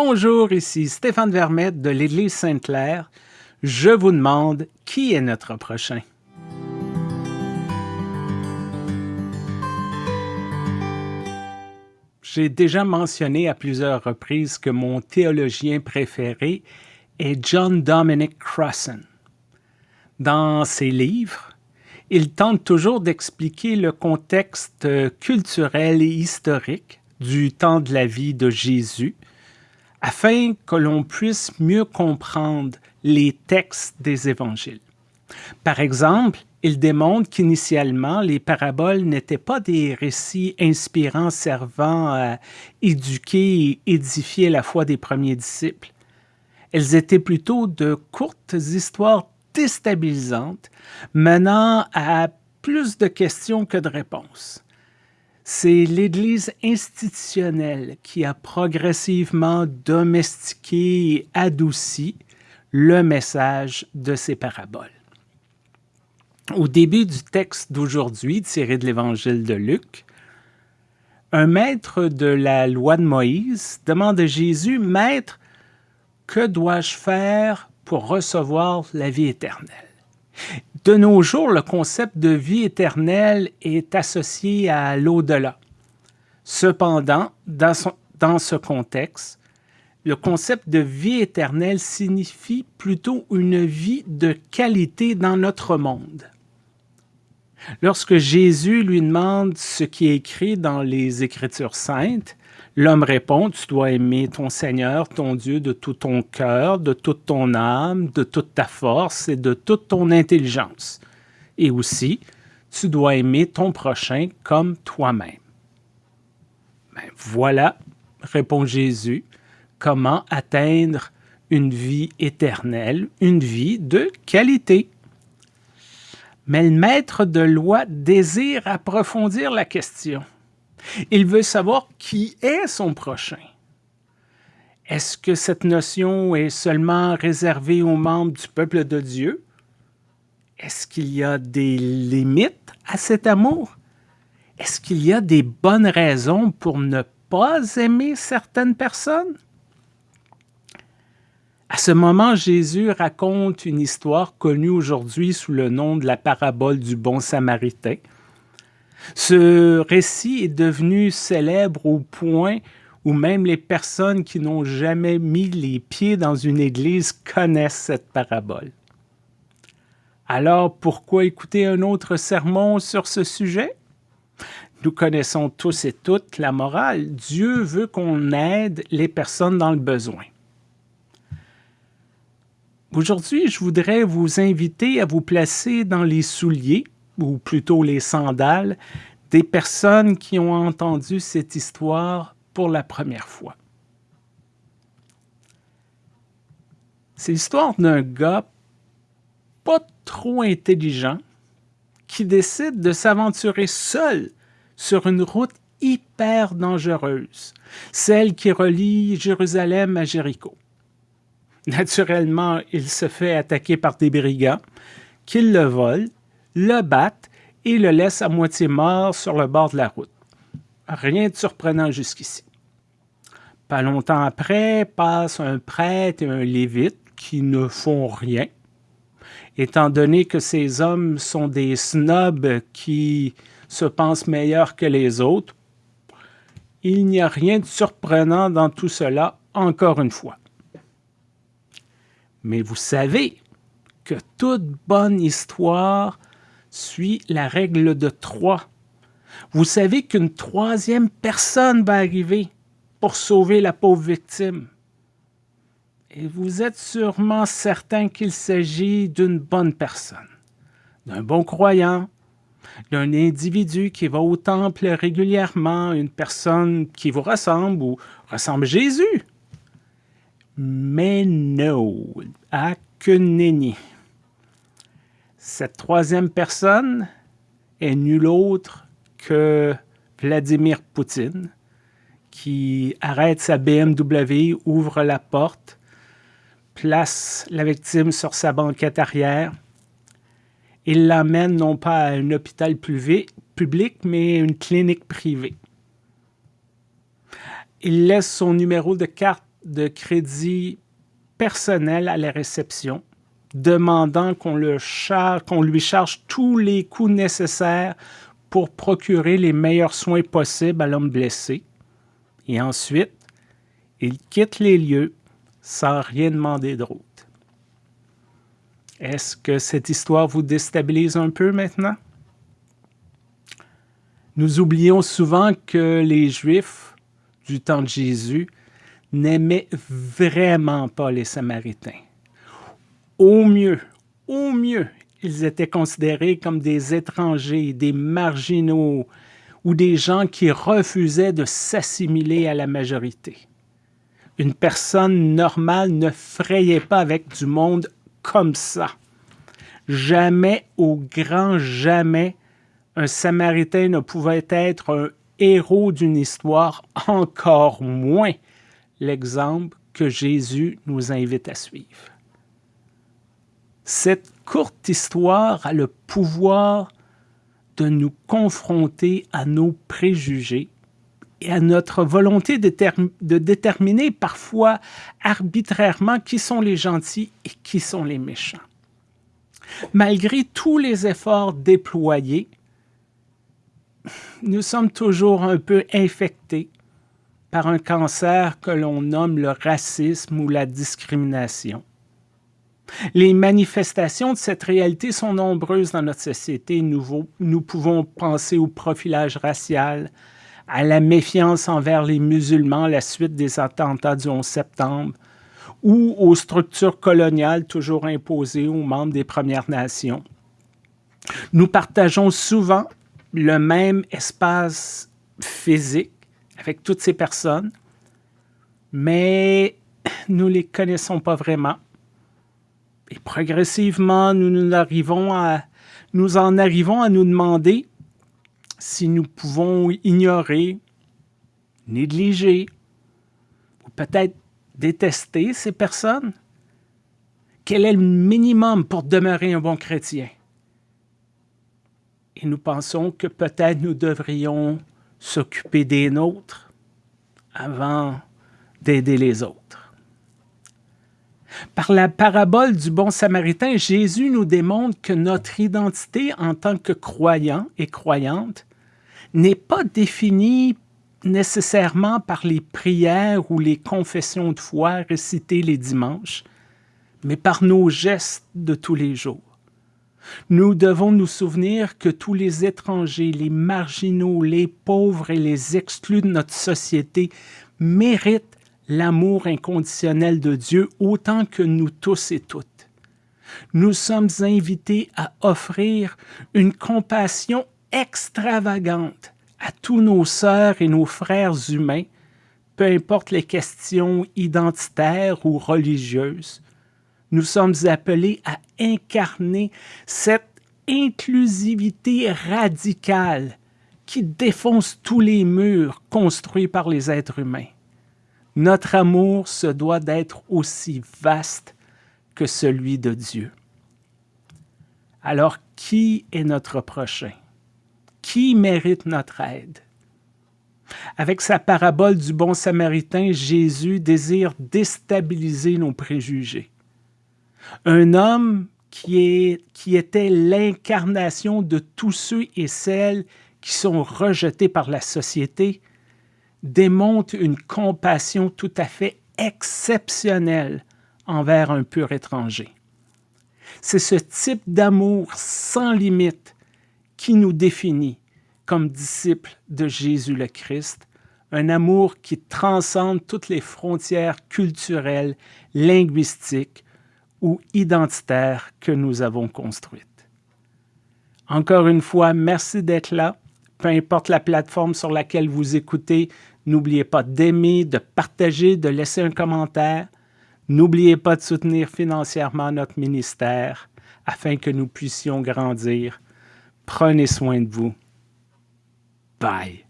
Bonjour, ici Stéphane Vermette de l'Église Sainte-Claire. Je vous demande qui est notre prochain? J'ai déjà mentionné à plusieurs reprises que mon théologien préféré est John Dominic Crossan. Dans ses livres, il tente toujours d'expliquer le contexte culturel et historique du temps de la vie de Jésus, afin que l'on puisse mieux comprendre les textes des évangiles. Par exemple, il démontre qu'initialement, les paraboles n'étaient pas des récits inspirants servant à éduquer et édifier la foi des premiers disciples. Elles étaient plutôt de courtes histoires déstabilisantes menant à plus de questions que de réponses. C'est l'Église institutionnelle qui a progressivement domestiqué et adouci le message de ces paraboles. Au début du texte d'aujourd'hui, tiré de l'Évangile de Luc, un maître de la loi de Moïse demande à Jésus, « Maître, que dois-je faire pour recevoir la vie éternelle? » De nos jours, le concept de vie éternelle est associé à l'au-delà. Cependant, dans, ce contexte, le concept de vie éternelle signifie plutôt une vie de qualité dans notre monde. Lorsque Jésus lui demande ce qui est écrit dans les Écritures saintes, L'homme répond, tu dois aimer ton Seigneur, ton Dieu, de tout ton cœur, de toute ton âme, de toute ta force et de toute ton intelligence. Et aussi, tu dois aimer ton prochain comme toi-même. Ben, voilà, répond Jésus, comment atteindre une vie éternelle, une vie de qualité. Mais le maître de loi désire approfondir la question. Il veut savoir qui est son prochain. Est-ce que cette notion est seulement réservée aux membres du peuple de Dieu? Est-ce qu'il y a des limites à cet amour? Est-ce qu'il y a des bonnes raisons pour ne pas aimer certaines personnes? À ce moment, Jésus raconte une histoire connue aujourd'hui sous le nom de la parabole du bon samaritain, ce récit est devenu célèbre au point où même les personnes qui n'ont jamais mis les pieds dans une église connaissent cette parabole. Alors pourquoi écouter un autre sermon sur ce sujet? Nous connaissons tous et toutes la morale. Dieu veut qu'on aide les personnes dans le besoin. Aujourd'hui, je voudrais vous inviter à vous placer dans les souliers ou plutôt les sandales, des personnes qui ont entendu cette histoire pour la première fois. C'est l'histoire d'un gars pas trop intelligent qui décide de s'aventurer seul sur une route hyper dangereuse, celle qui relie Jérusalem à Jéricho. Naturellement, il se fait attaquer par des brigands qui le volent le battent et le laissent à moitié mort sur le bord de la route. Rien de surprenant jusqu'ici. Pas longtemps après, passent un prêtre et un lévite qui ne font rien, étant donné que ces hommes sont des snobs qui se pensent meilleurs que les autres. Il n'y a rien de surprenant dans tout cela, encore une fois. Mais vous savez que toute bonne histoire suit la règle de trois. Vous savez qu'une troisième personne va arriver pour sauver la pauvre victime. Et vous êtes sûrement certain qu'il s'agit d'une bonne personne, d'un bon croyant, d'un individu qui va au temple régulièrement, une personne qui vous ressemble ou ressemble Jésus. Mais non, à que. Cette troisième personne est nul autre que Vladimir Poutine, qui arrête sa BMW, ouvre la porte, place la victime sur sa banquette arrière. Il l'amène non pas à un hôpital public, mais à une clinique privée. Il laisse son numéro de carte de crédit personnel à la réception, demandant qu'on lui charge tous les coûts nécessaires pour procurer les meilleurs soins possibles à l'homme blessé. Et ensuite, il quitte les lieux sans rien demander d'autre. Est-ce que cette histoire vous déstabilise un peu maintenant? Nous oublions souvent que les Juifs du temps de Jésus n'aimaient vraiment pas les Samaritains. Au mieux, au mieux, ils étaient considérés comme des étrangers, des marginaux ou des gens qui refusaient de s'assimiler à la majorité. Une personne normale ne frayait pas avec du monde comme ça. Jamais, au grand jamais, un Samaritain ne pouvait être un héros d'une histoire, encore moins l'exemple que Jésus nous invite à suivre. Cette courte histoire a le pouvoir de nous confronter à nos préjugés et à notre volonté de, déterminer parfois arbitrairement qui sont les gentils et qui sont les méchants. Malgré tous les efforts déployés, nous sommes toujours un peu infectés par un cancer que l'on nomme le racisme ou la discrimination. Les manifestations de cette réalité sont nombreuses dans notre société. Nous, pouvons penser au profilage racial, à la méfiance envers les musulmans à la suite des attentats du 11 septembre, ou aux structures coloniales toujours imposées aux membres des Premières Nations. Nous partageons souvent le même espace physique avec toutes ces personnes, mais nous ne les connaissons pas vraiment. Et progressivement, nous, en arrivons à nous demander si nous pouvons ignorer, négliger, ou peut-être détester ces personnes. Quel est le minimum pour demeurer un bon chrétien? Et nous pensons que peut-être nous devrions s'occuper des nôtres avant d'aider les autres. Par la parabole du bon samaritain, Jésus nous démontre que notre identité en tant que croyant et croyante n'est pas définie nécessairement par les prières ou les confessions de foi récitées les dimanches, mais par nos gestes de tous les jours. Nous devons nous souvenir que tous les étrangers, les marginaux, les pauvres et les exclus de notre société méritent l'amour inconditionnel de Dieu autant que nous tous et toutes. Nous sommes invités à offrir une compassion extravagante à tous nos sœurs et nos frères humains, peu importe les questions identitaires ou religieuses, nous sommes appelés à incarner cette inclusivité radicale qui défonce tous les murs construits par les êtres humains. Notre amour se doit d'être aussi vaste que celui de Dieu. Alors, qui est notre prochain? Qui mérite notre aide? Avec sa parabole du bon samaritain, Jésus désire déstabiliser nos préjugés. Un homme qui, qui était l'incarnation de tous ceux et celles qui sont rejetés par la société, démontre une compassion tout à fait exceptionnelle envers un pur étranger. C'est ce type d'amour sans limite qui nous définit comme disciples de Jésus le Christ, un amour qui transcende toutes les frontières culturelles, linguistiques, ou identitaire que nous avons construite. Encore une fois, merci d'être là. Peu importe la plateforme sur laquelle vous écoutez, n'oubliez pas d'aimer, de partager, de laisser un commentaire. N'oubliez pas de soutenir financièrement notre ministère afin que nous puissions grandir. Prenez soin de vous. Bye.